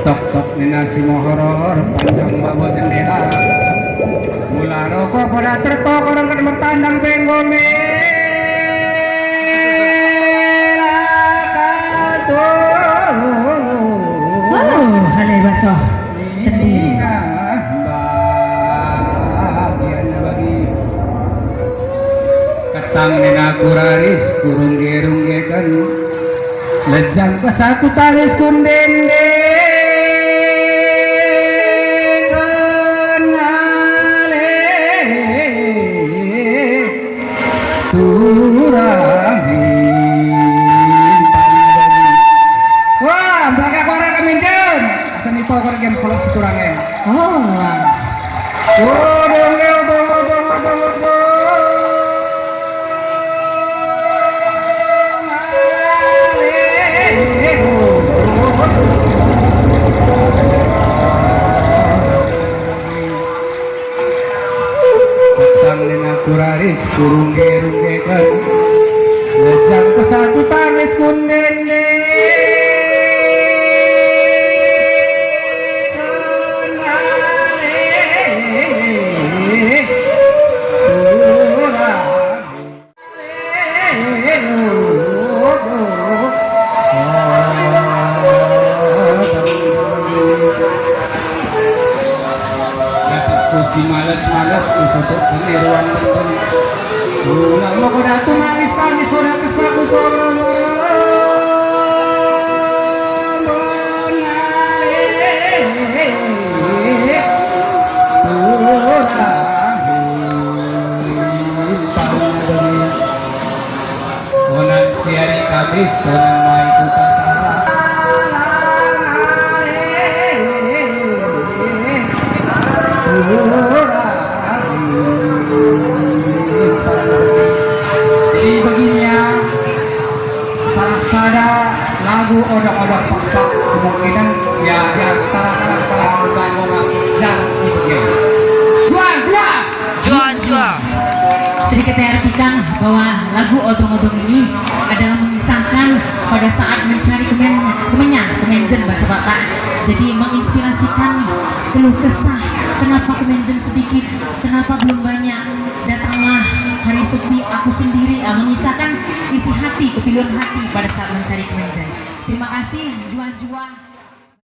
tok tok nasi mohoror panjang bawa jendela mula rokok pada tertok orang kan bertandang penggome baso. Tendi. Ketang nina kuraris kurung gerung gekan Lejang kesaku taris kundende Turangin Wah, bakal korek keminjen. Asan itu korek yang siturangen Oh, wah. tangis kurung gerunge kan lecang kesatu tangis kunene. Oh, oh, oh, oh, oh, oh si males-males cocok peniruan penting. Ulang mau kuda tu manis tangis sudah kesaku Onan siari onan Sangsada lagu odok-odok pak kemungkinan ya di antara para bangunan dan begini. Jual, jual. Jual, jual. Sedikit saya artikan bahwa lagu odong-odong ini adalah mengisahkan pada saat mencari kemen, kemenyan, kemenjen bahasa Batak. Jadi menginspirasikan keluh kesah, kenapa kemenjen sedikit, kenapa belum banyak, sepi aku sendiri, ah, mengisahkan isi hati, kepilihan hati pada saat mencari kemenjen. Terima kasih, jual-jual.